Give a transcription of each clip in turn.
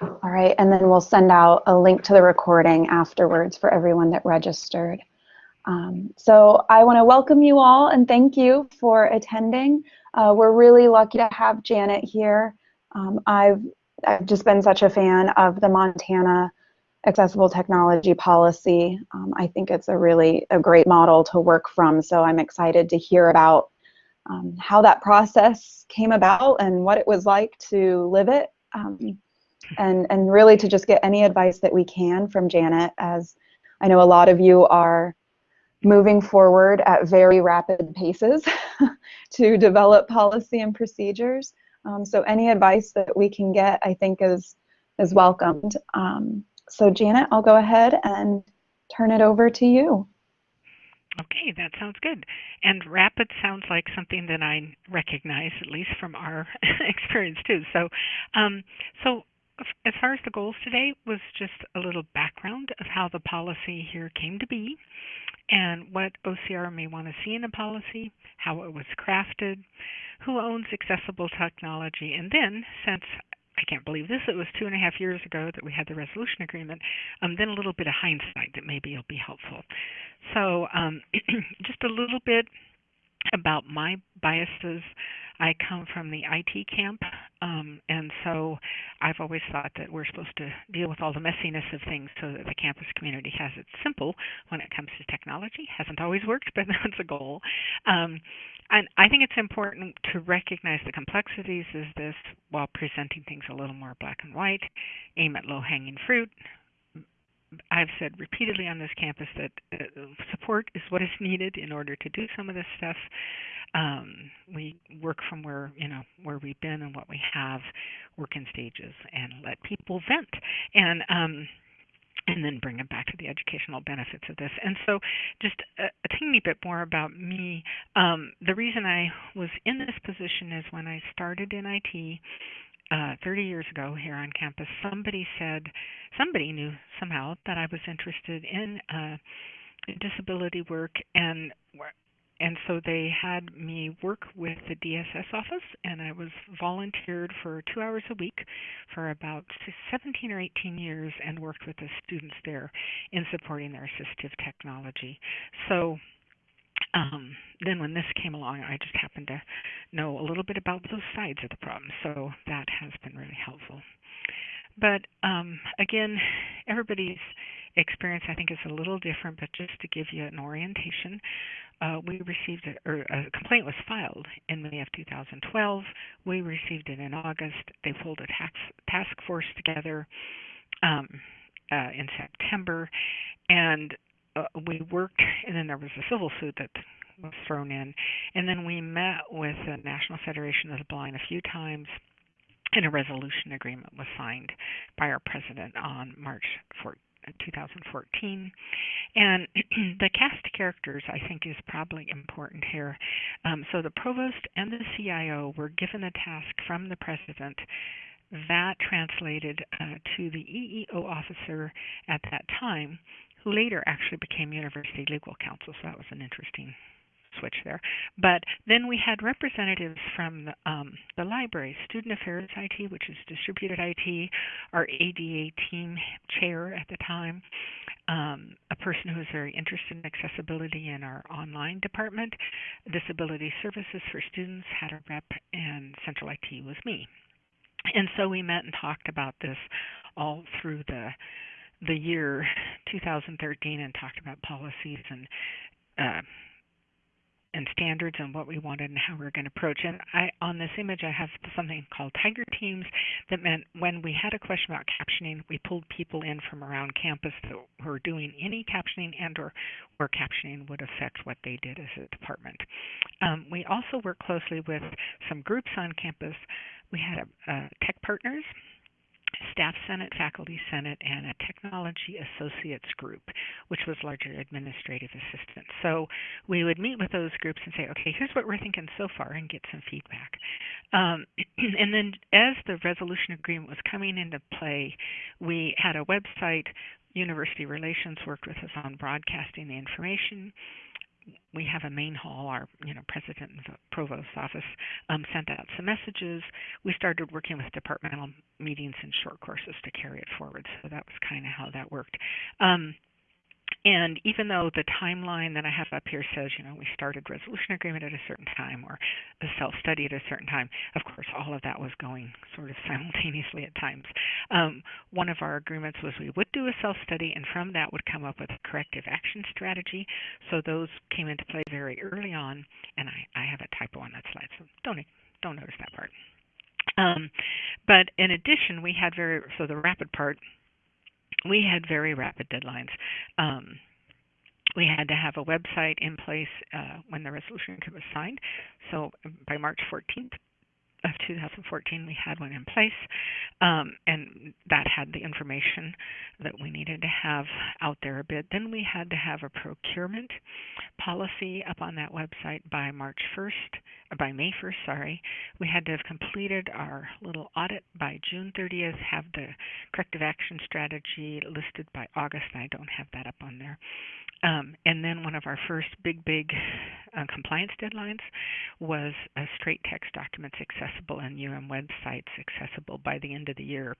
All right, and then we'll send out a link to the recording afterwards for everyone that registered. Um, so I want to welcome you all and thank you for attending. Uh, we're really lucky to have Janet here. Um, I've, I've just been such a fan of the Montana accessible technology policy. Um, I think it's a really a great model to work from, so I'm excited to hear about um, how that process came about and what it was like to live it, um, and, and really to just get any advice that we can from Janet, as I know a lot of you are moving forward at very rapid paces to develop policy and procedures. Um, so any advice that we can get, I think, is is welcomed. Um, so Janet, I'll go ahead and turn it over to you. Okay, that sounds good. And rapid sounds like something that I recognize, at least from our experience too. So, um, so as far as the goals today was just a little background of how the policy here came to be and what OCR may want to see in a policy, how it was crafted, who owns accessible technology, and then, since I can't believe this, it was two and a half years ago that we had the resolution agreement, um, then a little bit of hindsight that maybe will be helpful. So, um, just a little bit about my biases I come from the IT camp, um, and so I've always thought that we're supposed to deal with all the messiness of things so that the campus community has it simple when it comes to technology. Hasn't always worked, but that's a goal. Um, and I think it's important to recognize the complexities of this while presenting things a little more black and white, aim at low hanging fruit, I've said repeatedly on this campus that uh, support is what is needed in order to do some of this stuff. Um, we work from where you know where we've been and what we have, work in stages, and let people vent, and um, and then bring them back to the educational benefits of this. And so, just a, a teeny bit more about me. Um, the reason I was in this position is when I started in IT uh, 30 years ago here on campus, somebody said, somebody knew somehow that I was interested in uh, disability work, and and so they had me work with the DSS office, and I was volunteered for two hours a week for about 17 or 18 years, and worked with the students there in supporting their assistive technology. So um, then when this came along, I just happened to know a little bit about those sides of the problem, so that has been really helpful. But um, again, everybody's experience I think is a little different, but just to give you an orientation, uh, we received a, or a complaint was filed in May of 2012. We received it in August. They pulled a tax, task force together um, uh, in September, and uh, we worked, and then there was a civil suit that was thrown in, and then we met with the National Federation of the Blind a few times, and a resolution agreement was signed by our president on March 4, 2014. And the cast characters, I think, is probably important here. Um, so the provost and the CIO were given a task from the president that translated uh, to the EEO officer at that time later actually became University Legal Counsel. So that was an interesting switch there. But then we had representatives from the, um, the library, Student Affairs IT, which is distributed IT, our ADA team chair at the time, um, a person who was very interested in accessibility in our online department, Disability Services for Students had a rep, and Central IT was me. And so we met and talked about this all through the the year 2013 and talked about policies and uh, and standards and what we wanted and how we were going to approach. And I, on this image, I have something called Tiger Teams that meant when we had a question about captioning, we pulled people in from around campus that were doing any captioning and or where captioning would affect what they did as a department. Um, we also work closely with some groups on campus. We had a, a tech partners Staff Senate, Faculty Senate, and a Technology Associates group, which was largely administrative assistants. So we would meet with those groups and say, okay, here's what we're thinking so far, and get some feedback. Um, and then as the resolution agreement was coming into play, we had a website. University Relations worked with us on broadcasting the information we have a main hall. Our you know president and provost office um, sent out some messages. We started working with departmental meetings and short courses to carry it forward. So that was kind of how that worked. Um, and even though the timeline that I have up here says, you know, we started resolution agreement at a certain time or the self-study at a certain time, of course, all of that was going sort of simultaneously at times. Um, one of our agreements was we would do a self-study, and from that would come up with a corrective action strategy. So those came into play very early on, and I, I have a typo on that slide, so don't don't notice that part. Um, but in addition, we had very so the rapid part we had very rapid deadlines. Um, we had to have a website in place uh, when the resolution was signed. So by March 14th, of 2014, we had one in place, um, and that had the information that we needed to have out there a bit. Then we had to have a procurement policy up on that website by March 1st, uh, by May 1st, sorry. We had to have completed our little audit by June 30th, have the corrective action strategy listed by August. I don't have that up on there. Um, and then one of our first big, big uh, compliance deadlines was straight text documents accessible and UM websites accessible by the end of the year.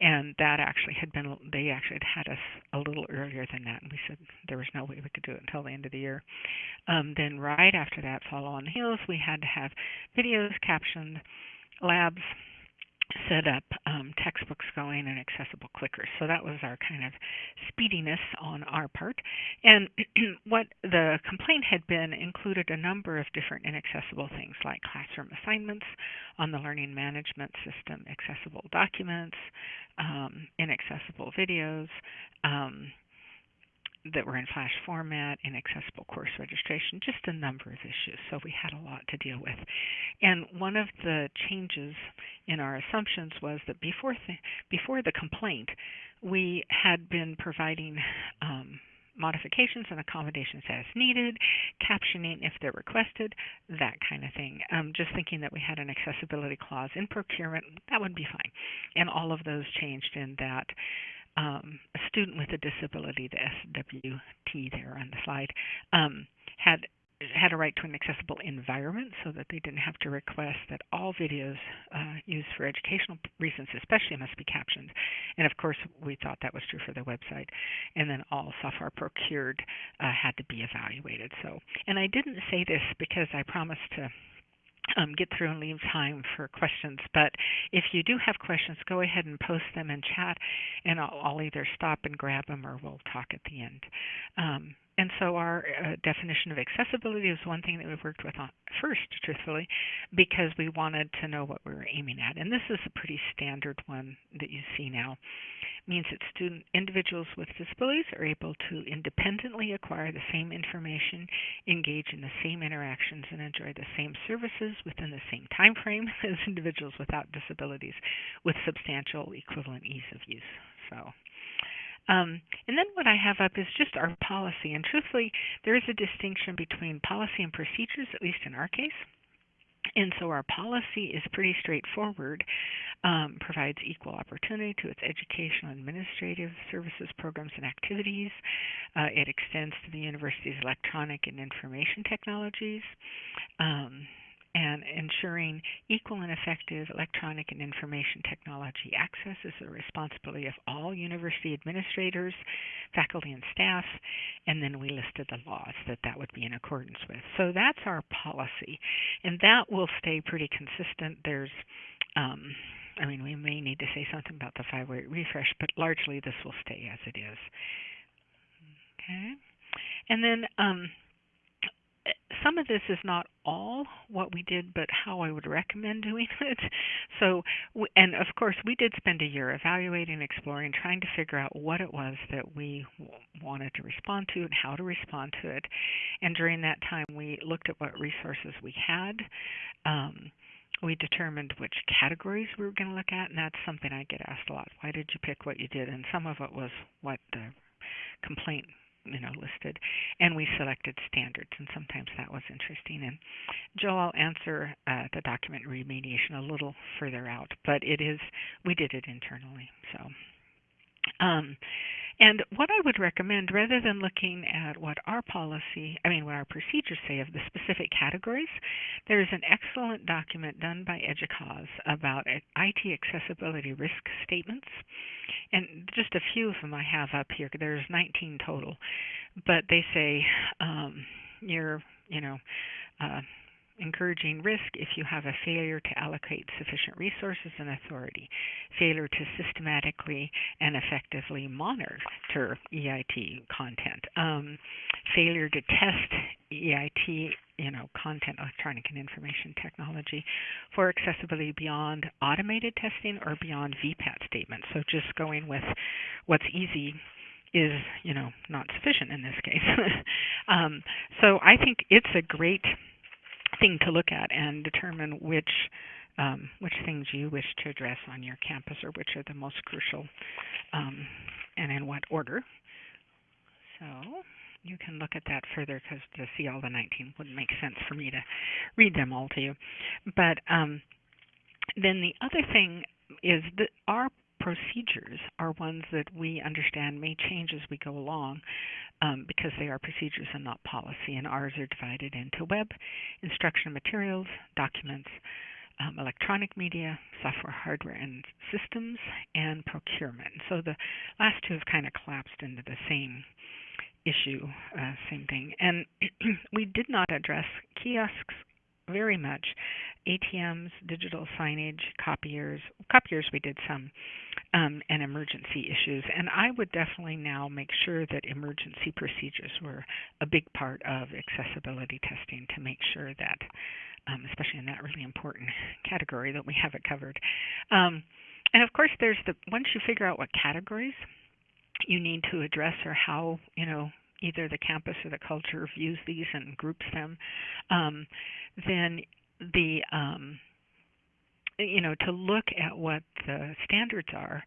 And that actually had been, they actually had had us a little earlier than that. And we said there was no way we could do it until the end of the year. Um, then right after that, follow on heels, we had to have videos, captioned, labs, set up um, textbooks going and accessible clickers. So that was our kind of speediness on our part. And what the complaint had been included a number of different inaccessible things like classroom assignments on the learning management system, accessible documents, um, inaccessible videos. Um, that were in flash format, inaccessible course registration, just a number of issues. So we had a lot to deal with. And one of the changes in our assumptions was that before the, before the complaint, we had been providing um, modifications and accommodations as needed, captioning if they're requested, that kind of thing. Um, just thinking that we had an accessibility clause in procurement, that would be fine. And all of those changed in that um, a student with a disability, the SWT there on the slide, um, had had a right to an accessible environment so that they didn't have to request that all videos uh, used for educational reasons especially must be captioned. And of course we thought that was true for the website. And then all software procured uh, had to be evaluated. So and i didn't say this because i promised to um, get through and leave time for questions. But if you do have questions, go ahead and post them in chat, and I'll, I'll either stop and grab them or we'll talk at the end. Um, and so our uh, definition of accessibility is one thing that we've worked with on first, truthfully, because we wanted to know what we were aiming at. And this is a pretty standard one that you see now. It means that student individuals with disabilities are able to independently acquire the same information, engage in the same interactions, and enjoy the same services within the same time frame as individuals without disabilities with substantial equivalent ease of use. So um, and then what I have up is just our policy. And truthfully, there is a distinction between policy and procedures, at least in our case. And so our policy is pretty straightforward, um, provides equal opportunity to its educational, administrative services, programs, and activities. Uh, it extends to the university's electronic and information technologies. Um, and ensuring equal and effective electronic and information technology access is the responsibility of all university administrators, faculty, and staff. And then we listed the laws that that would be in accordance with. So that's our policy, and that will stay pretty consistent. There's um, I mean, we may need to say something about the 508 refresh, but largely this will stay as it is. Okay. And then um, some of this is not all what we did, but how I would recommend doing it. So, and of course, we did spend a year evaluating, exploring, trying to figure out what it was that we wanted to respond to and how to respond to it. And during that time, we looked at what resources we had. Um, we determined which categories we were going to look at, and that's something I get asked a lot. Why did you pick what you did? And some of it was what the complaint you know listed and we selected standards and sometimes that was interesting. And joe i'll answer uh, the document remediation a little further out but it is we did it internally so Um, and what I would recommend, rather than looking at what our policy, I mean, what our procedures say of the specific categories, there is an excellent document done by EDUCAUSE about IT accessibility risk statements. And just a few of them I have up here. There's 19 total. But they say um, you're, you know, uh, encouraging risk if you have a failure to allocate sufficient resources and authority, failure to systematically and effectively monitor EIT content, um, failure to test EIT, you know, content, electronic and information technology, for accessibility beyond automated testing or beyond VPAT statements. So just going with what's easy is you know not sufficient in this case. um, so I think it's a great thing to look at and determine which um, which things you wish to address on your campus or which are the most crucial um, and in what order. So you can look at that further because to see all the 19 wouldn't make sense for me to read them all to you. But um, then the other thing is that our procedures are ones that we understand may change as we go along um, because they are procedures and not policy. And ours are divided into web, instruction materials, documents, um, electronic media, software, hardware, and systems, and procurement. So the last two have kind of collapsed into the same issue, uh, same thing. And we did not address kiosks very much. ATMs, digital signage, copiers. Copiers we did some, um, and emergency issues. And I would definitely now make sure that emergency procedures were a big part of accessibility testing to make sure that, um, especially in that really important category, that we have it covered. Um, and of course, there's the once you figure out what categories you need to address or how you know either the campus or the culture views these and groups them, um, then the um, you know to look at what the standards are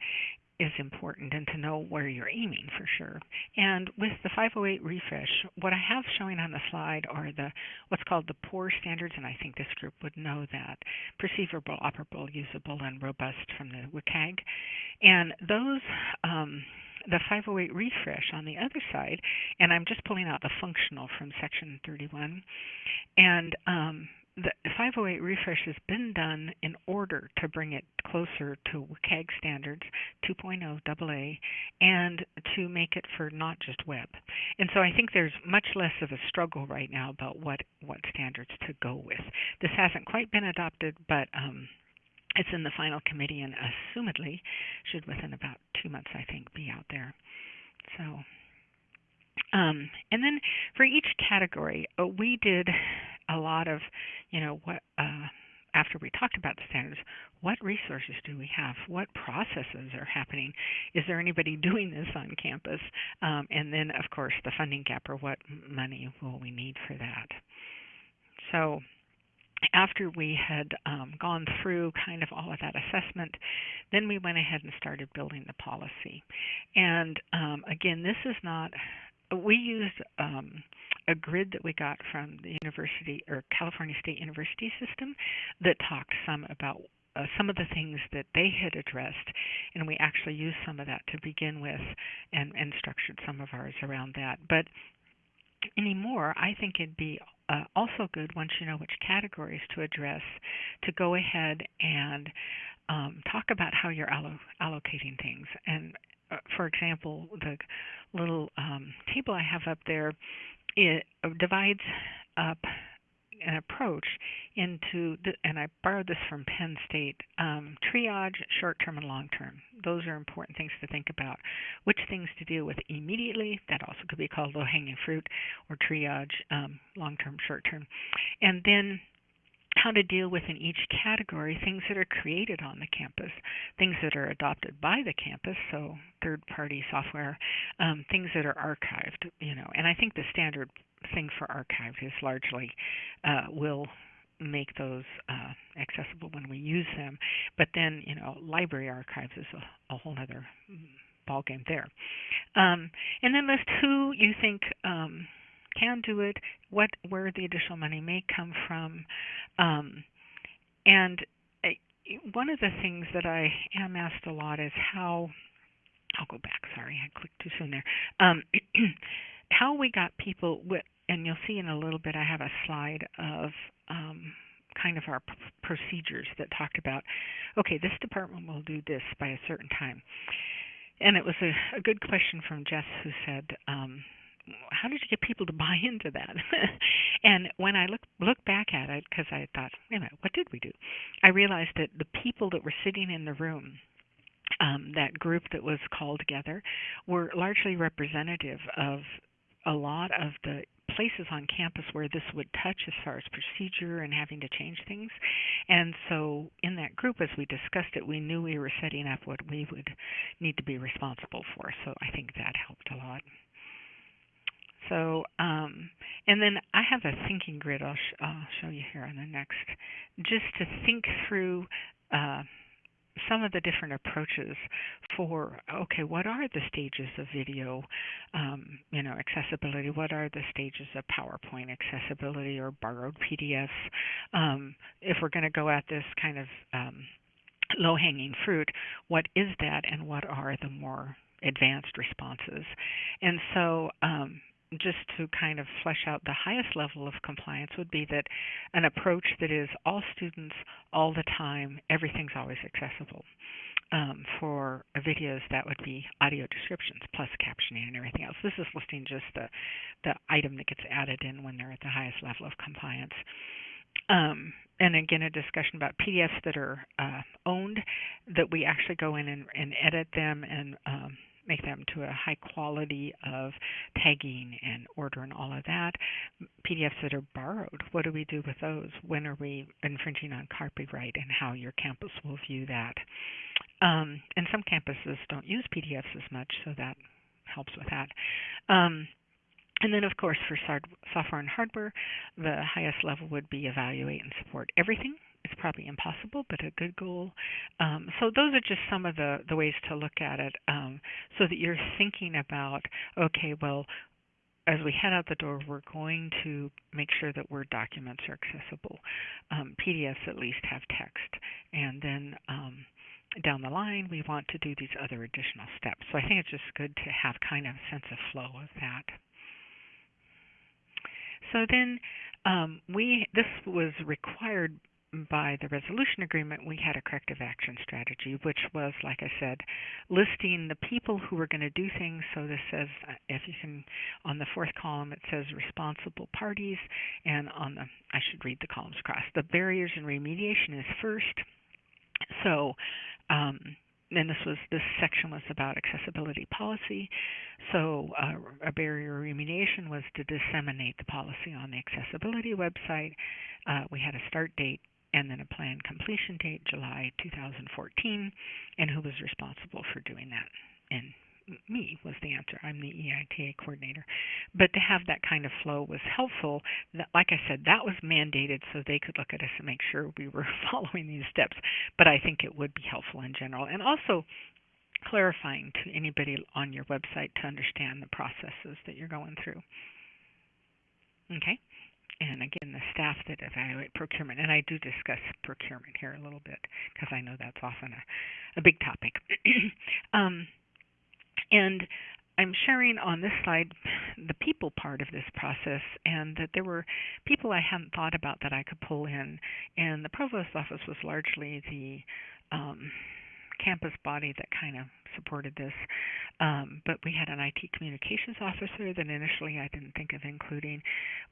is important and to know where you're aiming for sure. And with the 508 refresh, what I have showing on the slide are the what's called the POUR standards, and I think this group would know that perceivable, operable, usable, and robust from the WCAG. And those um, the 508 refresh on the other side, and I'm just pulling out the functional from section 31. And um, the 508 refresh has been done in order to bring it closer to WCAG standards 2.0 AA and to make it for not just web. And so I think there's much less of a struggle right now about what, what standards to go with. This hasn't quite been adopted, but um, it's in the final committee and assumedly should within about two months, I think, be out there. So, um, and then for each category, uh, we did a lot of, you know, what uh, after we talked about the standards, what resources do we have? What processes are happening? Is there anybody doing this on campus? Um, and then, of course, the funding gap or what money will we need for that? So after we had um, gone through kind of all of that assessment, then we went ahead and started building the policy. And um, again, this is not, we used um, a grid that we got from the University or California State University system that talked some about uh, some of the things that they had addressed, and we actually used some of that to begin with and, and structured some of ours around that. But anymore, I think it'd be uh, also good once you know which categories to address to go ahead and um, talk about how you're allo- allocating things. And uh, for example, the little um, table I have up there it divides up an approach into, the, and I borrowed this from Penn State, um, triage, short term and long term. Those are important things to think about. Which things to deal with immediately, that also could be called low hanging fruit, or triage, um, long term, short term. And then how to deal with in each category things that are created on the campus, things that are adopted by the campus, so third party software, um, things that are archived, you know. And I think the standard thing for archived is largely uh, will make those uh, accessible when we use them. But then, you know, library archives is a, a whole other ballgame there. Um, and then list who you think um, can do it, what where the additional money may come from, um, and uh, one of the things that I am asked a lot is how I'll go back. Sorry, I clicked too soon there. Um, how we got people, and you'll see in a little bit, I have a slide of um, kind of our procedures that talked about, okay, this department will do this by a certain time. And it was a, a good question from Jess who said, um, how did you get people to buy into that? and when I look look back at it, because I thought, wait a minute, what did we do? I realized that the people that were sitting in the room, um, that group that was called together, were largely representative of a lot of the places on campus where this would touch as far as procedure and having to change things. And so in that group, as we discussed it, we knew we were setting up what we would need to be responsible for. So I think that helped a lot. So, um, and then I have a thinking grid I'll, sh- I'll show you here on the next, just to think through uh, some of the different approaches for okay what are the stages of video um, you know accessibility? What are the stages of powerpoint accessibility or borrowed pdfs um, if we're going to go at this kind of um, low hanging fruit what is that and what are the more advanced responses? And so um, just to kind of flesh out the highest level of compliance would be that an approach that is all students all the time, everything's always accessible. Um, for videos, that would be audio descriptions plus captioning and everything else. This is listing just the the item that gets added in when they're at the highest level of compliance. Um, and again, a discussion about PDFs that are uh, owned, that we actually go in and, and edit them and um, make them to a high quality of tagging and order and all of that. PDFs that are borrowed, what do we do with those? When are we infringing on copyright and how your campus will view that? Um, and some campuses don't use PDFs as much, so that helps with that. Um, and then, of course, for software and hardware, the highest level would be evaluate and support everything it's probably impossible, but a good goal. Um, so those are just some of the, the ways to look at it um, so that you're thinking about, okay, well, as we head out the door, we're going to make sure that Word documents are accessible. Um, PDFs at least have text. And then um, down the line, we want to do these other additional steps. So I think it's just good to have kind of a sense of flow of that. So then um, we this was required by the resolution agreement, we had a corrective action strategy, which was, like I said, listing the people who were going to do things. So this says, uh, if you can, on the fourth column, it says responsible parties, and on the, I should read the columns across. The barriers and remediation is first. So, um, and this was this section was about accessibility policy. So uh, a barrier remediation was to disseminate the policy on the accessibility website. Uh, we had a start date and then a planned completion date, July 2014, and who was responsible for doing that. And me was the answer. I'm the EITA coordinator. But to have that kind of flow was helpful. Like I said, that was mandated so they could look at us and make sure we were following these steps. But I think it would be helpful in general. And also clarifying to anybody on your website to understand the processes that you're going through. Okay and again, the staff that evaluate procurement. And I do discuss procurement here a little bit because I know that's often a, a big topic. um, and I'm sharing on this slide the people part of this process, and that there were people I hadn't thought about that I could pull in. And the provost's office was largely the um, campus body that kind of supported this. Um, but we had an IT communications officer that initially I didn't think of including.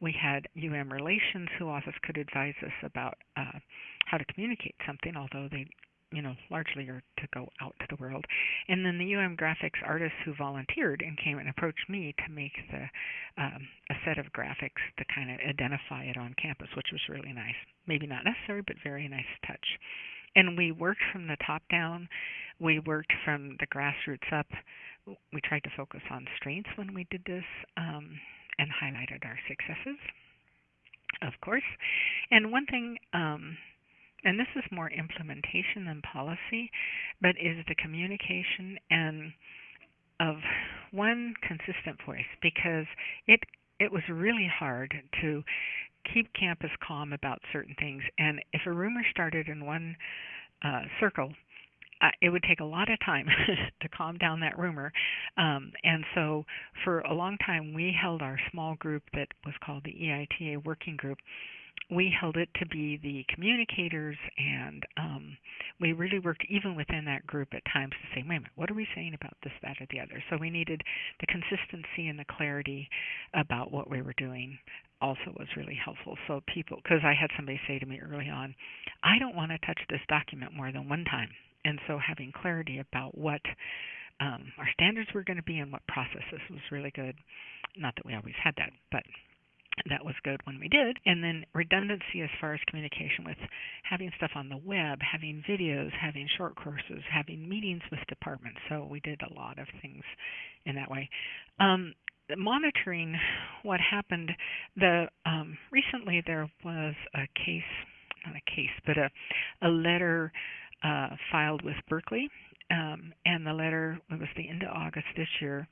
We had UM relations who office could advise us about uh, how to communicate something, although they you know, largely are to go out to the world. And then the UM graphics artists who volunteered and came and approached me to make the um, a set of graphics to kind of identify it on campus, which was really nice. Maybe not necessary, but very nice touch. And we worked from the top down. We worked from the grassroots up. We tried to focus on strengths when we did this um, and highlighted our successes, of course. And one thing, um, and this is more implementation than policy, but is the communication and of one consistent voice because it it was really hard to keep campus calm about certain things. And if a rumor started in one uh, circle, uh, it would take a lot of time to calm down that rumor. Um, and so for a long time, we held our small group that was called the EITA Working Group we held it to be the communicators, and um, we really worked even within that group at times to say, wait a minute, what are we saying about this, that, or the other? So we needed the consistency and the clarity about what we were doing also was really helpful. So people, because I had somebody say to me early on, I don't want to touch this document more than one time. And so having clarity about what um, our standards were going to be and what processes was really good. Not that we always had that, but that was good when we did. And then redundancy as far as communication with having stuff on the web, having videos, having short courses, having meetings with departments. So we did a lot of things in that way. Um, monitoring what happened, the um, recently there was a case, not a case, but a a letter uh, filed with Berkeley um, and the letter it was the end of August this year,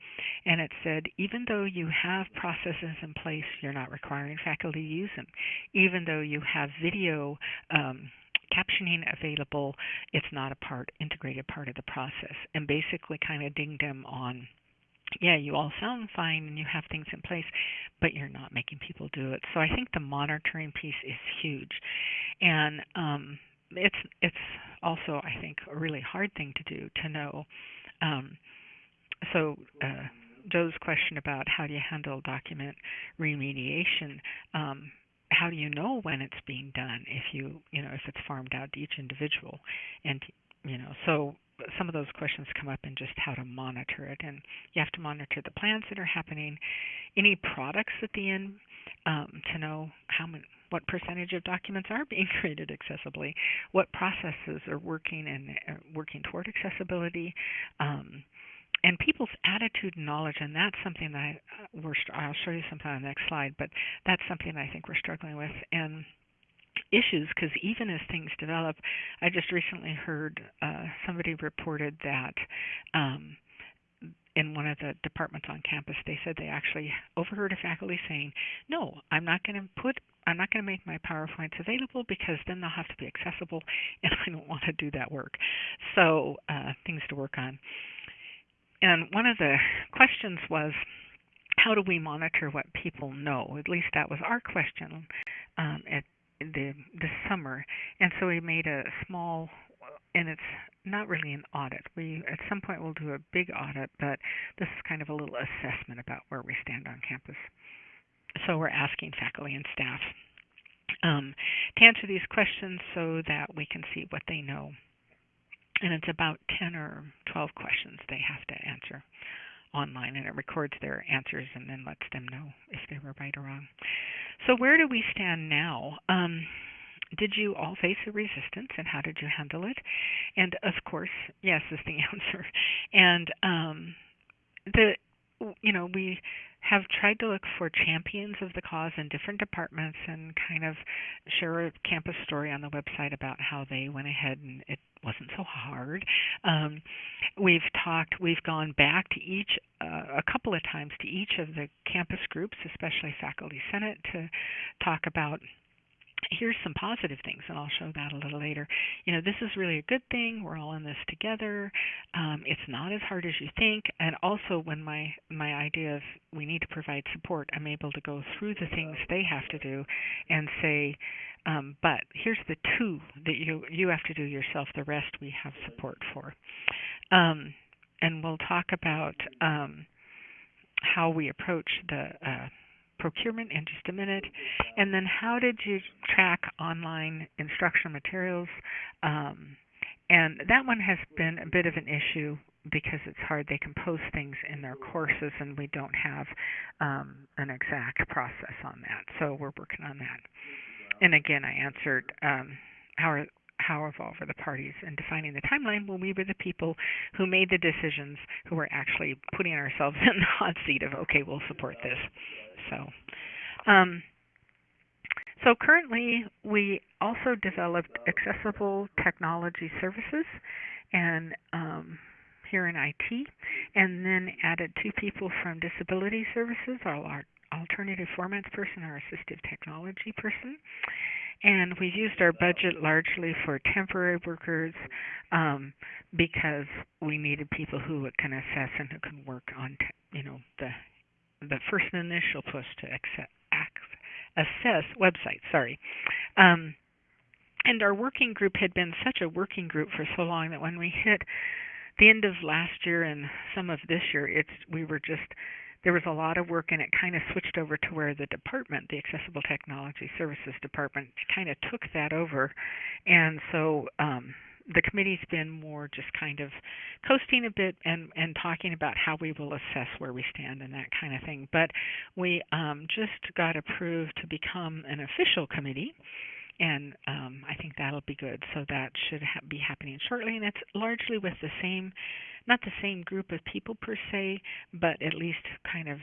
and it said even though you have processes in place, you're not requiring faculty to use them. Even though you have video um, captioning available, it's not a part integrated part of the process, and basically kind of dinged them on yeah, you all sound fine and you have things in place, but you're not making people do it. So I think the monitoring piece is huge. And um, it's it's also I think a really hard thing to do to know. Um, so uh, Joe's question about how do you handle document remediation. Um, how do you know when it's being done if you you know if it's farmed out to each individual and you know so some of those questions come up in just how to monitor it and you have to monitor the plans that are happening any products at the end um, to know how many what percentage of documents are being created accessibly, what processes are working and uh, working toward accessibility, um, and people's attitude and knowledge. And that's something that I, uh, we're, I'll show you something on the next slide, but that's something I think we're struggling with. And issues because even as things develop, I just recently heard uh, somebody reported that um, in one of the departments on campus, they said they actually overheard a faculty saying, "No, I'm not going to put I'm not going to make my PowerPoints available because then they'll have to be accessible, and I don't want to do that work. So, uh, things to work on. And one of the questions was, how do we monitor what people know? At least that was our question um, at the this summer. And so we made a small, and it's not really an audit. We at some point we'll do a big audit, but this is kind of a little assessment about where we stand on campus. So we're asking faculty and staff um, to answer these questions so that we can see what they know. And it's about 10 or 12 questions they have to answer online, and it records their answers and then lets them know if they were right or wrong. So, where do we stand now? Um, did you all face a resistance, and how did you handle it? And of course, yes is the answer. And um, the you know we have tried to look for champions of the cause in different departments and kind of share a campus story on the website about how they went ahead and it wasn't so hard. Um, we've talked, we've gone back to each, uh, a couple of times to each of the campus groups, especially Faculty Senate, to talk about here's some positive things, and I'll show that a little later. You know, this is really a good thing. We're all in this together. Um, it's not as hard as you think. And also, when my my idea of we need to provide support, I'm able to go through the things they have to do, and say, um, but here's the two that you you have to do yourself. The rest we have support for. Um, and we'll talk about um, how we approach the uh, procurement in just a minute. And then how did you track online instructional materials? Um, and that one has been a bit of an issue because it's hard. They can post things in their courses, and we don't have um, an exact process on that. So we're working on that. And again, I answered um, how are how involved were the parties in defining the timeline when we were the people who made the decisions, who were actually putting ourselves in the hot seat of, okay, we'll support this. So, um, so currently we also developed accessible technology services and um, here in IT, and then added two people from disability services, our alternative formats person, our assistive technology person, and we've used our budget largely for temporary workers um, because we needed people who can assess and who can work on, you know, the the first initial push to accept, assess websites. Sorry. Um, and our working group had been such a working group for so long that when we hit the end of last year and some of this year, it's we were just there was a lot of work and it kind of switched over to where the department, the Accessible Technology Services Department, kind of took that over. And so um, the committee's been more just kind of coasting a bit and, and talking about how we will assess where we stand and that kind of thing. But we um, just got approved to become an official committee and um, I think that'll be good. So that should ha- be happening shortly, and it's largely with the same, not the same group of people per se, but at least kind of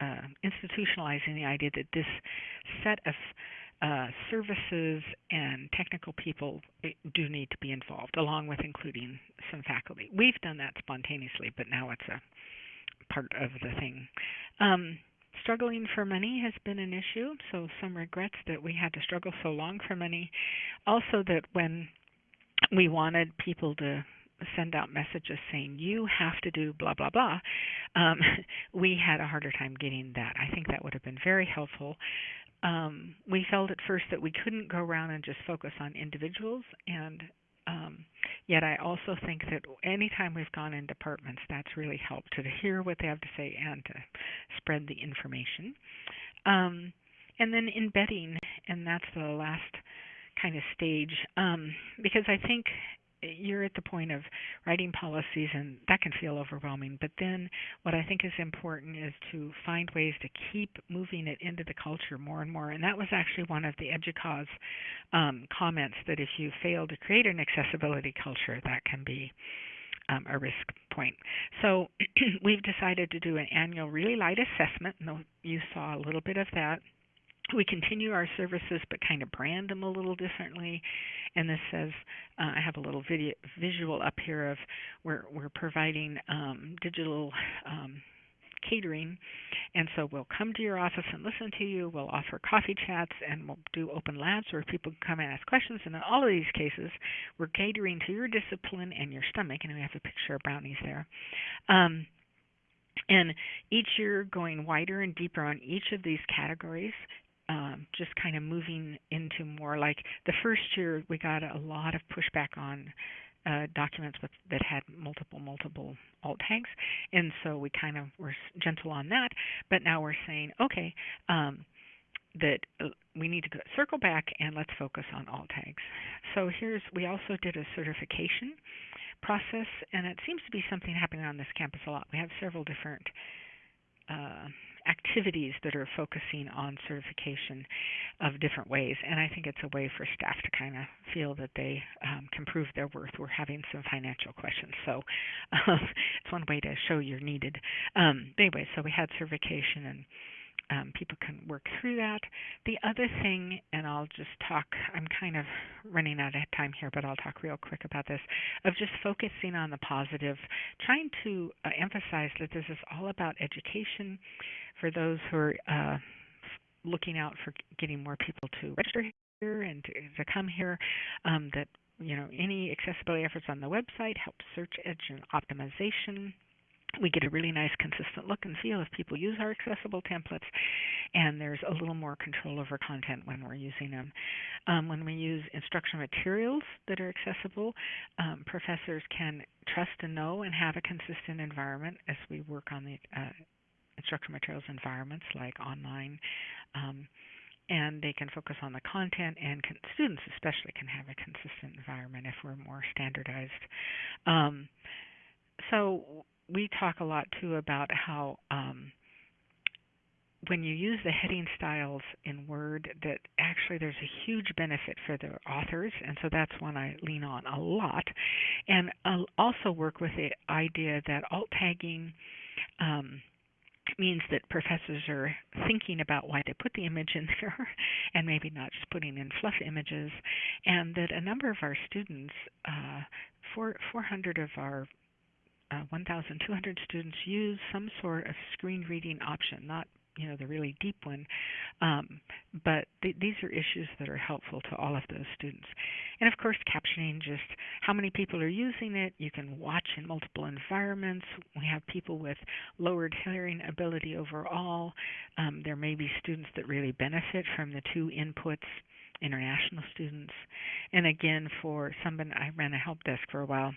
uh, institutionalizing the idea that this set of uh, services and technical people eh, do need to be involved, along with including some faculty. We've done that spontaneously, but now it's a part of the thing. Um, struggling for money has been an issue, so some regrets that we had to struggle so long for money. Also, that when we wanted people to send out messages saying you have to do blah blah blah um, we had a harder time getting that i think that would have been very helpful um, we felt at first that we couldn't go around and just focus on individuals and um, yet I also think that anytime we've gone in departments, that's really helped to hear what they have to say and to spread the information. Um, and then embedding, and that's the last kind of stage, um, because I think you're at the point of writing policies and that can feel overwhelming but then what i think is important is to find ways to keep moving it into the culture more and more and that was actually one of the educause um, comments that if you fail to create an accessibility culture that can be um, a risk point. So we've decided to do an annual really light assessment. And you saw a little bit of that we continue our services but kind of brand them a little differently. And this says uh, I have a little video visual up here of we're we're providing um, digital um, catering. And so we'll come to your office and listen to you. We'll offer coffee chats and we'll do open labs where people can come and ask questions. And in all of these cases we're catering to your discipline and your stomach. And we have a picture of brownies there. Um, and each year going wider and deeper on each of these categories um, just kind of moving into more like the first year we got a lot of pushback on uh, documents with, that had multiple multiple alt tags, and so we kind of were gentle on that. But now we're saying, okay, um, that uh, we need to circle back and let's focus on alt tags. So here's we also did a certification process, and it seems to be something happening on this campus a lot. We have several different uh, activities that are focusing on certification of different ways. And I think it's a way for staff to kind of feel that they um, can prove their worth. We're having some financial questions, so um, it's one way to show you're needed. Um, anyway, so we had certification and um, people can work through that. The other thing, and I'll just talk, I'm kind of running out of time here, but I'll talk real quick about this, of just focusing on the positive, trying to uh, emphasize that this is all about education for those who are uh, looking out for getting more people to register here and to, to come here, um, that you know any accessibility efforts on the website help search engine optimization we get a really nice consistent look and feel if people use our accessible templates and there's a little more control over content when we're using them. Um, when we use instructional materials that are accessible um, professors can trust and know and have a consistent environment as we work on the uh, instructional materials environments like online um, and they can focus on the content and students especially can have a consistent environment if we're more standardized. Um, so we talk a lot too about how um, when you use the heading styles in Word, that actually there's a huge benefit for the authors, and so that's one I lean on a lot. And I'll also work with the idea that alt tagging um, means that professors are thinking about why they put the image in there and maybe not just putting in fluff images, and that a number of our students, uh, 400 of our 1,200 students use some sort of screen reading option, not you know the really deep one, Um, but th- these are issues that are helpful to all of those students. And of course, captioning just how many people are using it. You can watch in multiple environments. We have people with lowered hearing ability overall. Um, there may be students that really benefit from the two inputs international students. And again, for someone, I ran a help desk for a while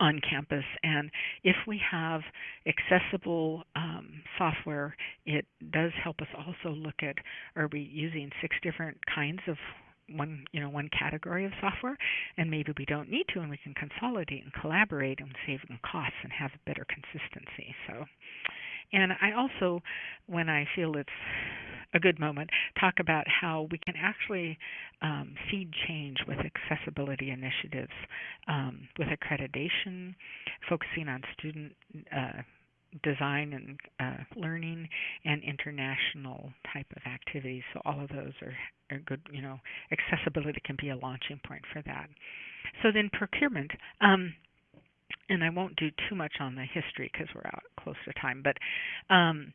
on campus. And if we have accessible um, software, it does help us also look at are we using six different kinds of one you know one category of software and maybe we don't need to and we can consolidate and collaborate and save costs and have better consistency so and I also, when I feel it's a good moment, talk about how we can actually um, seed change with accessibility initiatives, um, with accreditation, focusing on student uh, design and uh, learning, and international type of activities. So all of those are, are good. You know, accessibility can be a launching point for that. So then procurement. Um, and I won't do too much on the history because we're out close to time, but um,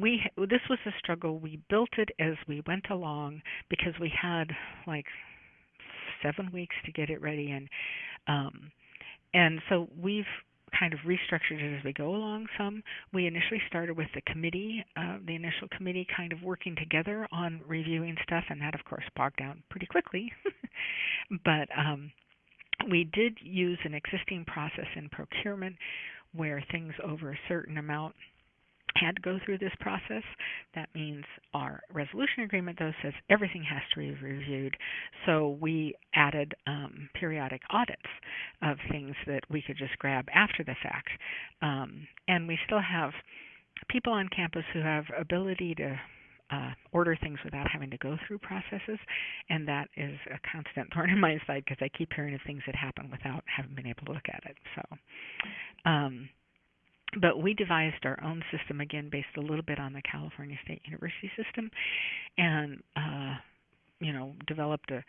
we this was a struggle. We built it as we went along because we had like seven weeks to get it ready, and um, and so we've kind of restructured it as we go along some. We initially started with the committee, uh, the initial committee kind of working together on reviewing stuff, and that, of course, bogged down pretty quickly. but um, we did use an existing process in procurement where things over a certain amount had to go through this process. That means our resolution agreement, though, says everything has to be reviewed. So we added um, periodic audits of things that we could just grab after the fact. Um, and we still have people on campus who have ability to uh, order things without having to go through processes, and that is a constant thorn in my side because I keep hearing of things that happen without having been able to look at it. So, um, but we devised our own system again, based a little bit on the California State University system, and uh, you know developed a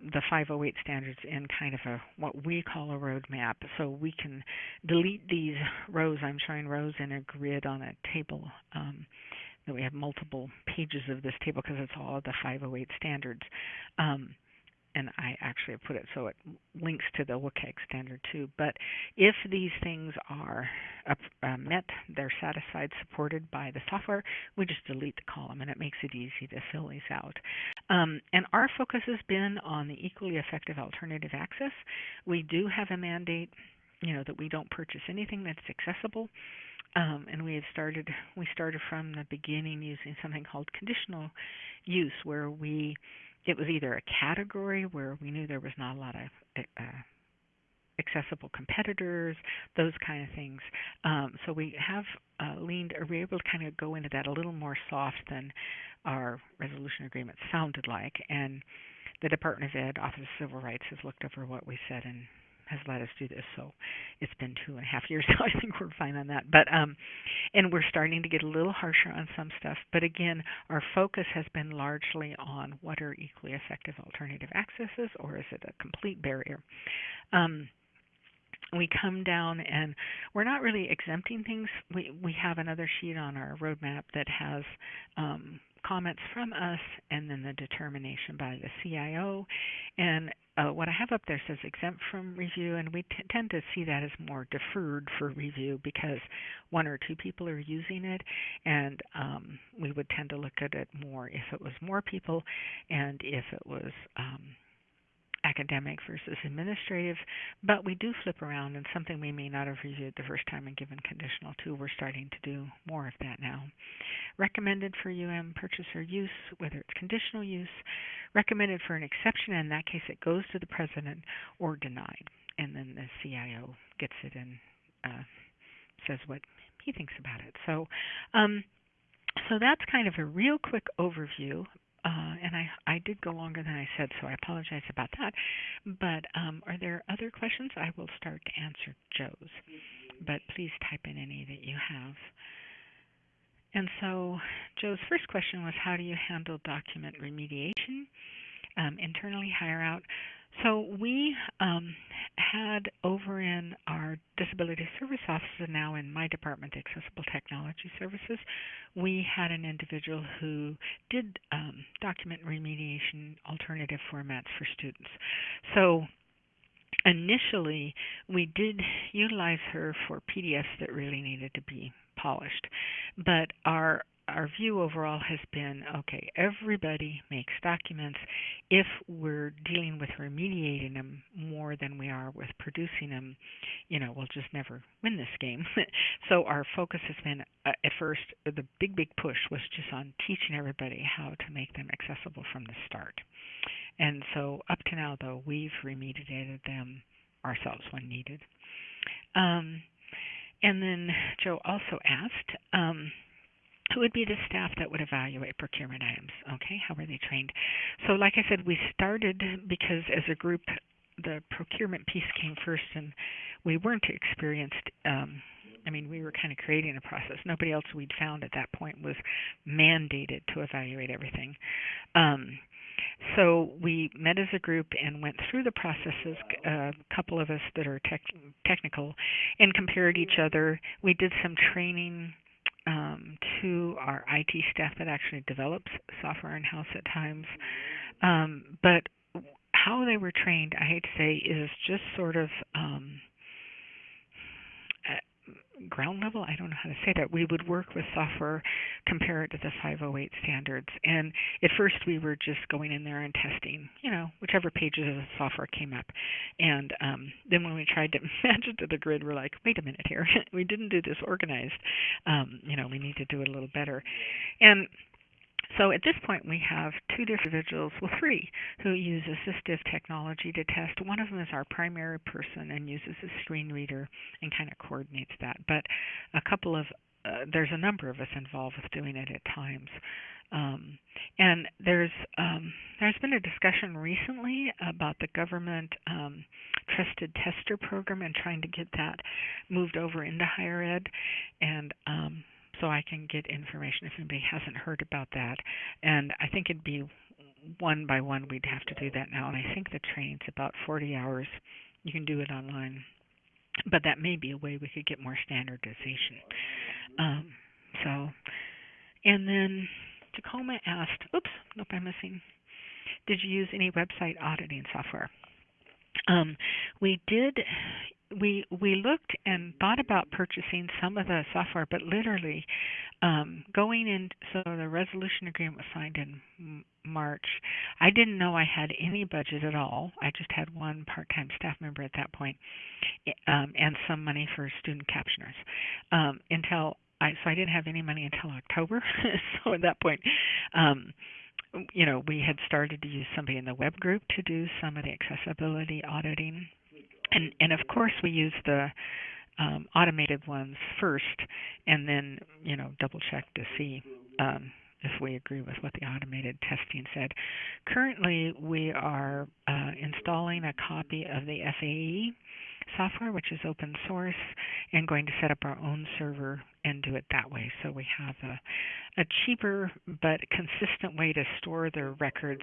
the 508 standards in kind of a what we call a roadmap. So we can delete these rows. I'm showing rows in a grid on a table. Um, that we have multiple pages of this table because it's all the 508 standards. Um, and I actually put it so it links to the WCAG standard too. But if these things are uh, met, they're satisfied, supported by the software, we just delete the column and it makes it easy to fill these out. Um, and our focus has been on the equally effective alternative access. We do have a mandate, you know, that we don't purchase anything that's accessible. Um, and we have started we started from the beginning using something called conditional use where we it was either a category where we knew there was not a lot of uh, accessible competitors, those kind of things. Um, so we have uh, leaned, are we able to kind of go into that a little more soft than our resolution agreement sounded like? And the Department of Ed, Office of Civil Rights, has looked over what we said and has let us do this. So it's been two and a half years, so I think we're fine on that. But um, and we're starting to get a little harsher on some stuff. But again, our focus has been largely on what are equally effective alternative accesses, or is it a complete barrier? Um, we come down and we're not really exempting things. We we have another sheet on our roadmap that has um, comments from us and then the determination by the CIO. And uh, what I have up there says exempt from review, and we t- tend to see that as more deferred for review because one or two people are using it, and um, we would tend to look at it more if it was more people and if it was. Um, academic versus administrative, but we do flip around and something we may not have reviewed the first time and given conditional to, we're starting to do more of that now. Recommended for UM purchaser use, whether it's conditional use, recommended for an exception, and in that case it goes to the president, or denied. And then the CIO gets it and uh, says what he thinks about it. So, um, so that's kind of a real quick overview uh, and I, I did go longer than I said, so I apologize about that. But um, are there other questions? I will start to answer Joe's, but please type in any that you have. And so Joe's first question was, how do you handle document remediation? Um, internally hire out. So we um, had over in our disability service office and now in my department, Accessible Technology Services, we had an individual who did um, document remediation alternative formats for students. So initially we did utilize her for PDFs that really needed to be polished, but our our view overall has been okay, everybody makes documents. If we're dealing with remediating them more than we are with producing them, you know, we'll just never win this game. so our focus has been uh, at first, the big, big push was just on teaching everybody how to make them accessible from the start. And so up to now, though, we've remediated them ourselves when needed. Um, and then Joe also asked, um, who would be the staff that would evaluate procurement items? Okay, how were they trained? So, like I said, we started because as a group, the procurement piece came first, and we weren't experienced. Um, I mean, we were kind of creating a process. Nobody else we'd found at that point was mandated to evaluate everything. Um, so we met as a group and went through the processes, a couple of us that are tech, technical, and compared each other. We did some training um, to our IT staff that actually develops software in house at times. Um, but how they were trained, I hate to say, is just sort of um, ground level. I don't know how to say that. We would work with software, compare it to the 508 standards. And at first, we were just going in there and testing, you know, whichever pages of the software came up. And um, then when we tried to match it to the grid, we're like, wait a minute here. we didn't do this organized. Um, you know, we need to do it a little better. And so at this point, we have two different individuals, well, three, who use assistive technology to test. One of them is our primary person and uses a screen reader and kind of coordinates that. But a couple of uh, there's a number of us involved with doing it at times. Um, and there's um, there's been a discussion recently about the government um, trusted tester program and trying to get that moved over into higher ed. And um, so I can get information if anybody hasn't heard about that. And I think it'd be one by one we'd have to do that now. And I think the training's about 40 hours. You can do it online, but that may be a way we could get more standardization. Um, so, and then Tacoma asked, "Oops, nope, I'm missing. Did you use any website auditing software?" Um, we did we we looked and thought about purchasing some of the software, but literally um, going in. So the resolution agreement was signed in March. I didn't know I had any budget at all. I just had one part-time staff member at that point, um, and some money for student captioners. Um, until I so I didn't have any money until October. so at that point. Um, you know, we had started to use somebody in the web group to do some of the accessibility auditing and and of course we use the um, automated ones first, and then you know double check to see um, if we agree with what the automated testing said. Currently, we are uh, installing a copy of the FAE software, which is open source, and going to set up our own server and do it that way. So we have a, a cheaper but consistent way to store the records,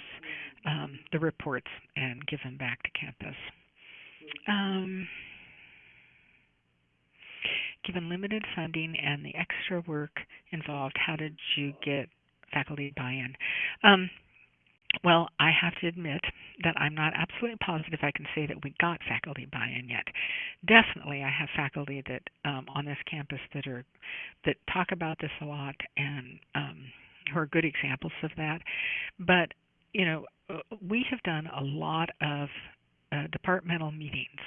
um, the reports, and give them back to campus. Um, given limited funding and the extra work involved, how did you get faculty buy-in? Um, well, I have to admit that I'm not absolutely positive I can say that we got faculty buy-in yet. Definitely, I have faculty that um, on this campus that are that talk about this a lot and um, who are good examples of that. But you know, uh, we have done a lot of uh, departmental meetings.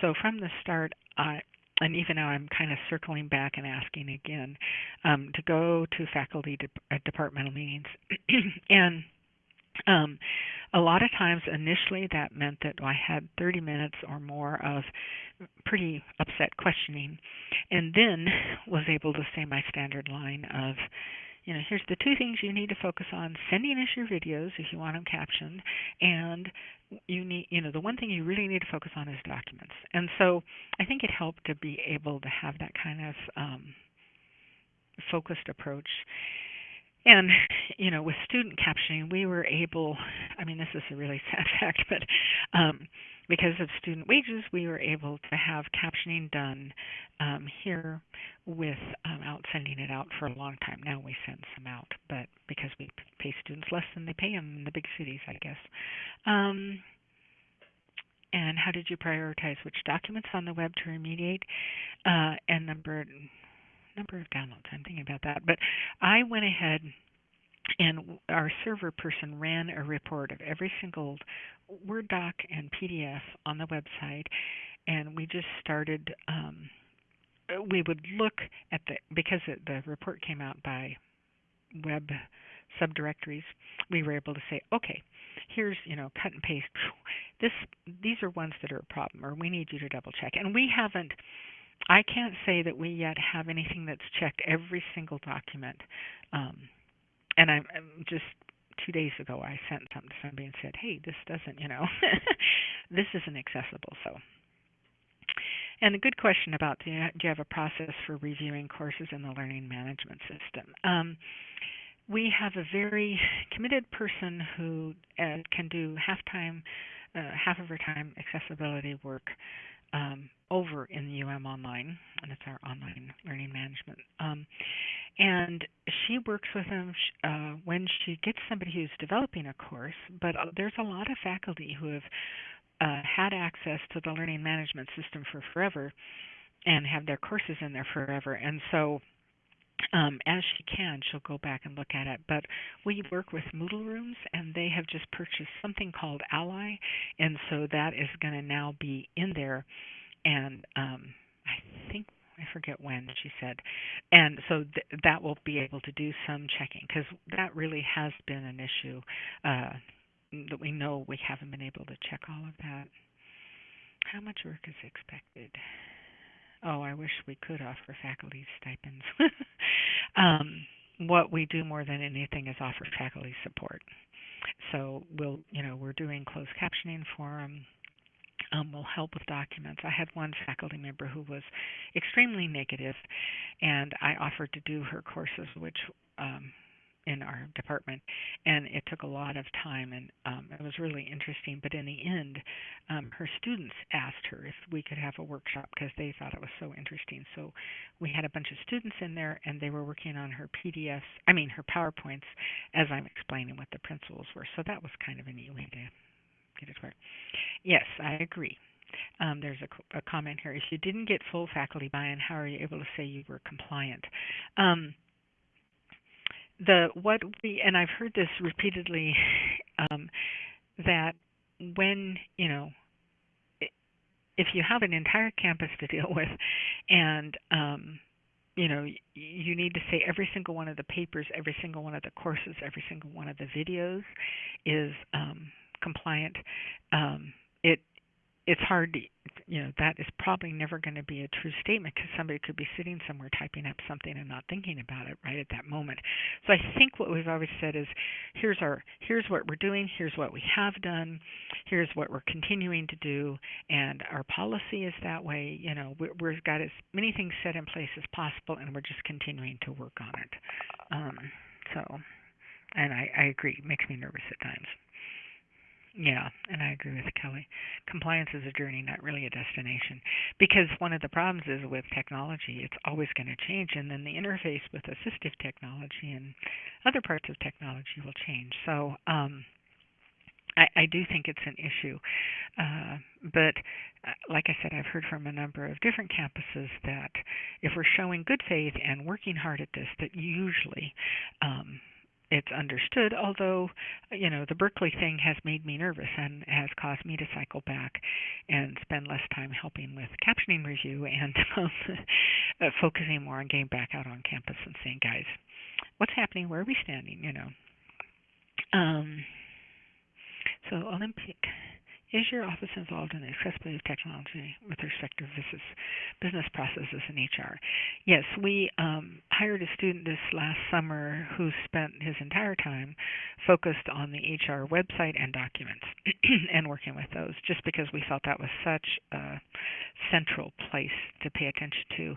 So from the start, I and even now I'm kind of circling back and asking again um, to go to faculty de- uh, departmental meetings, and um, a lot of times initially that meant that I had 30 minutes or more of pretty upset questioning, and then was able to say my standard line of you know, here's the two things you need to focus on: sending us your videos if you want them captioned, and you need, you know, the one thing you really need to focus on is documents. And so, I think it helped to be able to have that kind of um, focused approach. and you know, with student captioning, we were able. I mean, this is a really sad fact, but um, because of student wages, we were able to have captioning done um, here without um, sending it out for a long time. Now we send some out, but because we pay students less than they pay them in the big cities, I guess. Um, and how did you prioritize which documents on the web to remediate uh, and number number of downloads? I'm thinking about that, but I went ahead and our server person ran a report of every single Word doc and PDF on the website, and we just started. Um, we would look at the because it, the report came out by web subdirectories. We were able to say, okay, here's you know cut and paste. This these are ones that are a problem, or we need you to double check. And we haven't. I can't say that we yet have anything that's checked every single document. Um, and I'm, I'm just two days ago I sent something to somebody and said, "Hey, this doesn't, you know, this isn't accessible." So, and a good question about do you, do you have a process for reviewing courses in the learning management system? Um, we have a very committed person who uh, can do half time, uh, half of her time accessibility work um, over in the UM Online, and it's our online learning management. Um, and she works with them uh, when she gets somebody who's developing a course. But uh, there's a lot of faculty who have uh, had access to the learning management system for forever and have their courses in there forever. And so um, as she can, she'll go back and look at it. But we work with Moodlerooms, and they have just purchased something called Ally, and so that is going to now be in there. And um, I think I forget when she said, and so th- that will be able to do some checking because that really has been an issue uh, that we know we haven't been able to check all of that. How much work is expected? Oh, I wish we could offer faculty stipends. um, what we do more than anything is offer faculty support. So we'll, you know, we're doing closed captioning for them um, will help with documents. I had one faculty member who was extremely negative, and I offered to do her courses, which um, in our department, and it took a lot of time, and um, it was really interesting. But in the end, um, her students asked her if we could have a workshop because they thought it was so interesting. So we had a bunch of students in there, and they were working on her PDFs, I mean her PowerPoints, as I'm explaining what the principles were. So that was kind of a neat way to Yes, I agree. Um, there's a, a, comment here. If you didn't get full faculty buy-in, how are you able to say you were compliant? Um, the what we and I've heard this repeatedly um, that when you know if you have an entire campus to deal with and um, you know you need to say every single one of the papers every single one of the courses every single one of the videos is um, compliant, um, it it's hard to you know that is probably never going to be a true statement because somebody could be sitting somewhere typing up something and not thinking about it right at that moment. So i think what we've always said is here's our here's what we're doing here's what we have done here's what we're continuing to do and our policy is that way. You know we, we've got as many things set in place as possible and we're just continuing to work on it. Um, so and i i agree it makes me nervous at times yeah, and I agree with Kelly. Compliance is a journey, not really a destination. Because one of the problems is with technology, it's always going to change, and then the interface with assistive technology and other parts of technology will change. So, um, I, I do think it's an issue. Uh, but uh, like I said, I've heard from a number of different campuses that if we're showing good faith and working hard at this, that usually um, it's understood, although, you know, the Berkeley thing has made me nervous and has caused me to cycle back and spend less time helping with captioning review and um, uh, focusing more on getting back out on campus and saying, guys, what's happening? Where are we standing? You know. Um, so Olympic is your office involved in the accessibility of technology with respect to business, business processes in HR? Yes, we um, hired a student this last summer who spent his entire time focused on the HR website and documents and working with those just because we felt that was such a central place to pay attention to.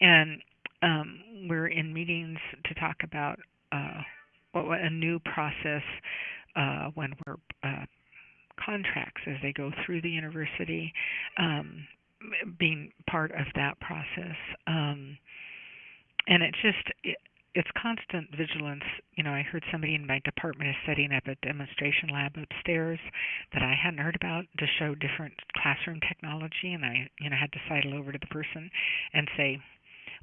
And um, we're in meetings to talk about uh, a new process uh, when we're uh, contracts as they go through the university, um, being part of that process. Um, and it's just it, it's constant vigilance. You know, I heard somebody in my department is setting up a demonstration lab upstairs that I hadn't heard about to show different classroom technology, and I, you know, had to sidle over to the person and say,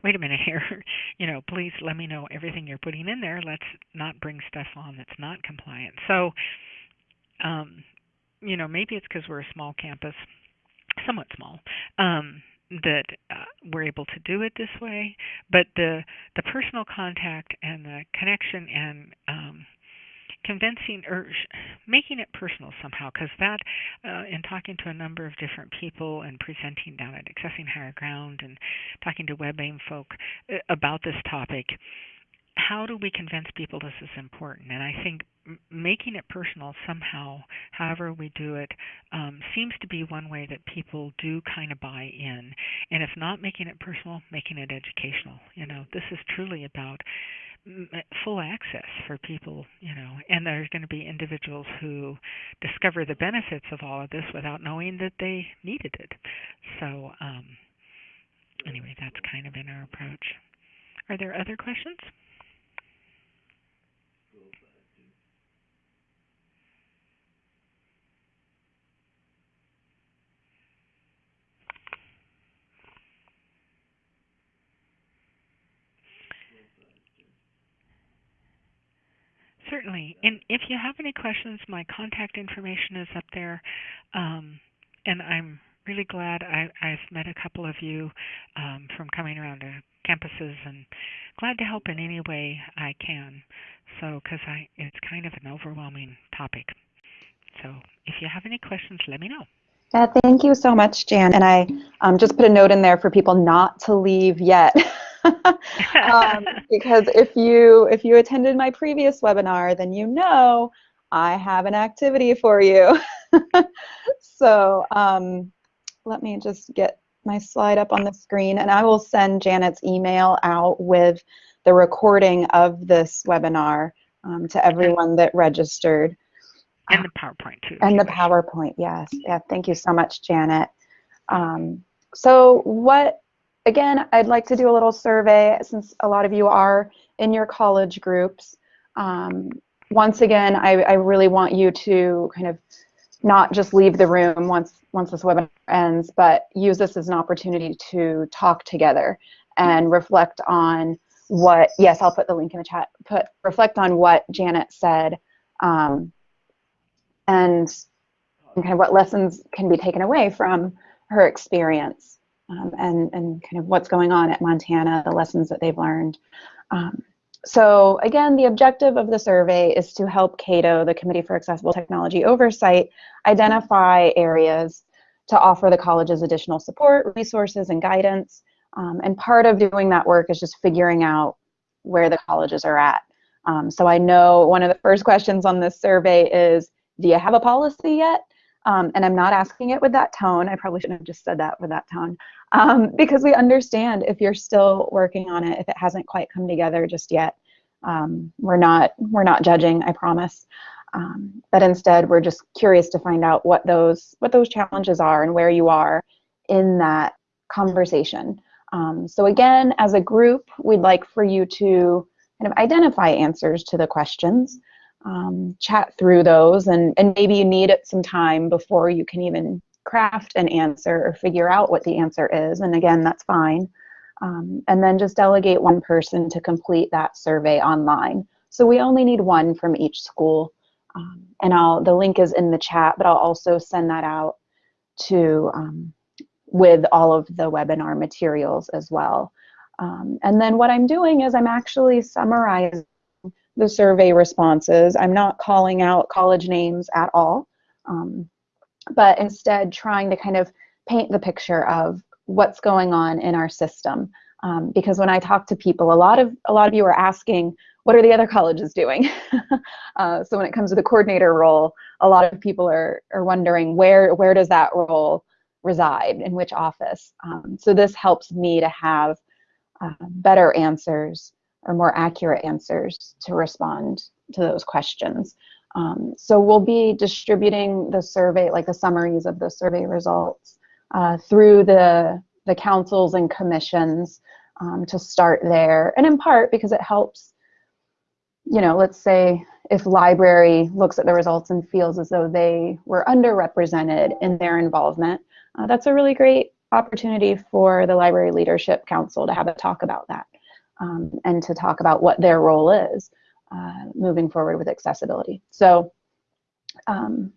"Wait a minute here, you know, please let me know everything you're putting in there. Let's not bring stuff on that's not compliant." So, um, you know, maybe it's because we're a small campus, somewhat small. Um, that uh, we're able to do it this way, but the the personal contact and the connection and um, convincing or making it personal somehow, because that uh, in talking to a number of different people and presenting down at Accessing Higher Ground and talking to WebAIM folk uh, about this topic, how do we convince people this is important? And I think making it personal somehow, however we do it, um, seems to be one way that people do kind of buy in. And if not making it personal, making it educational. You know, this is truly about full access for people, you know, and there's going to be individuals who discover the benefits of all of this without knowing that they needed it. So, um, anyway, that's kind of in our approach. Are there other questions? Certainly. And if you have any questions, my contact information is up there. Um, and I'm really glad I, I've met a couple of you um, from coming around to campuses and glad to help in any way I can. So, because I it's kind of an overwhelming topic. So, if you have any questions, let me know. Yeah, thank you so much, Jan. And I um, just put a note in there for people not to leave yet. um, because if you if you attended my previous webinar, then you know I have an activity for you. so um, let me just get my slide up on the screen, and I will send Janet's email out with the recording of this webinar um, to everyone that registered. And the PowerPoint too. And the PowerPoint, yes. Yeah, thank you so much, Janet. Um, so what again, I'd like to do a little survey since a lot of you are in your college groups. Um, once again, I, I, really want you to kind of not just leave the room once once this webinar ends, but use this as an opportunity to talk together and reflect on what, yes, I'll put the link in the chat, put reflect on what Janet said um, and kind of what lessons can be taken away from her experience um, and, and kind of what's going on at Montana, the lessons that they've learned. Um, so again, the objective of the survey is to help CATO, the Committee for Accessible Technology Oversight, identify areas to offer the colleges additional support, resources, and guidance. Um, and part of doing that work is just figuring out where the colleges are at. Um, so I know one of the first questions on this survey is, do you have a policy yet? Um, and I'm not asking it with that tone. I probably shouldn't have just said that with that tone um, because we understand if you're still working on it, if it hasn't quite come together just yet. Um, we're not we're not judging, I promise. Um, but instead, we're just curious to find out what those what those challenges are and where you are in that conversation. Um, so again, as a group, we'd like for you to kind of identify answers to the questions um, chat through those and, and maybe you need some time before you can even craft an answer or figure out what the answer is. And again, that's fine. Um, and then just delegate one person to complete that survey online. So we only need one from each school. Um, and I'll, the link is in the chat, but I'll also send that out to um, with all of the webinar materials as well. Um, and then what I'm doing is I'm actually summarizing the survey responses. I'm not calling out college names at all, um, but instead trying to kind of paint the picture of what's going on in our system. Um, because when I talk to people, a lot of a lot of you are asking, what are the other colleges doing? uh, so when it comes to the coordinator role, a lot of people are are wondering where where does that role reside in which office. Um, so this helps me to have uh, better answers or more accurate answers to respond to those questions. Um, so we'll be distributing the survey, like the summaries of the survey results uh, through the, the councils and commissions um, to start there. And in part because it helps, you know, let's say if library looks at the results and feels as though they were underrepresented in their involvement, uh, that's a really great opportunity for the Library Leadership Council to have a talk about that um, and to talk about what their role is uh, moving forward with accessibility. So um,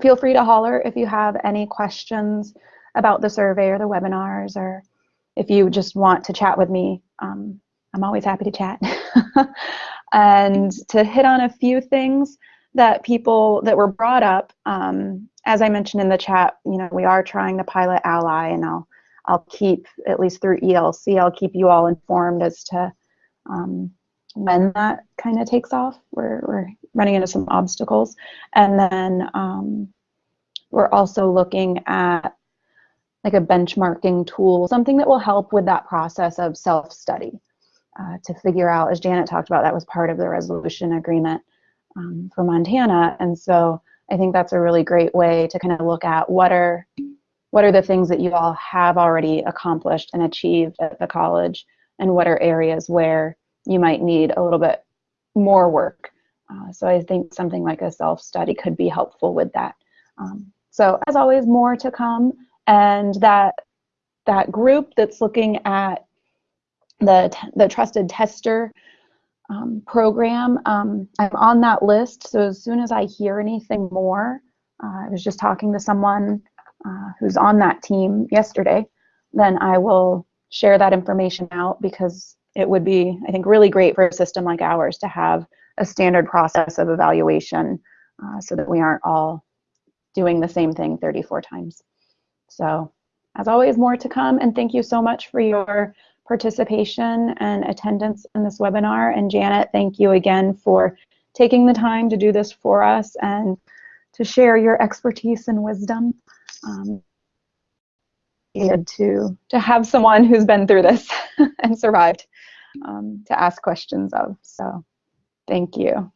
feel free to holler if you have any questions about the survey or the webinars or if you just want to chat with me. Um, I'm always happy to chat. and to hit on a few things that people that were brought up, um, as I mentioned in the chat, you know, we are trying the pilot ally and I'll, I'll keep, at least through ELC, I'll keep you all informed as to um, when that kind of takes off. We're, we're running into some obstacles. And then um, we're also looking at like a benchmarking tool, something that will help with that process of self-study uh, to figure out, as Janet talked about, that was part of the resolution agreement um, for Montana. And so I think that's a really great way to kind of look at what are what are the things that you all have already accomplished and achieved at the college and what are areas where you might need a little bit more work. Uh, so I think something like a self-study could be helpful with that. Um, so as always, more to come. And that, that group that's looking at the, the trusted tester um, program. Um, I'm on that list, so as soon as I hear anything more, uh, I was just talking to someone uh, who's on that team yesterday, then I will share that information out because it would be, I think, really great for a system like ours to have a standard process of evaluation uh, so that we aren't all doing the same thing 34 times. So as always, more to come, and thank you so much for your participation and attendance in this webinar. And Janet, thank you again for taking the time to do this for us and to share your expertise and wisdom. Um, to, to have someone who's been through this and survived um, to ask questions of. So thank you.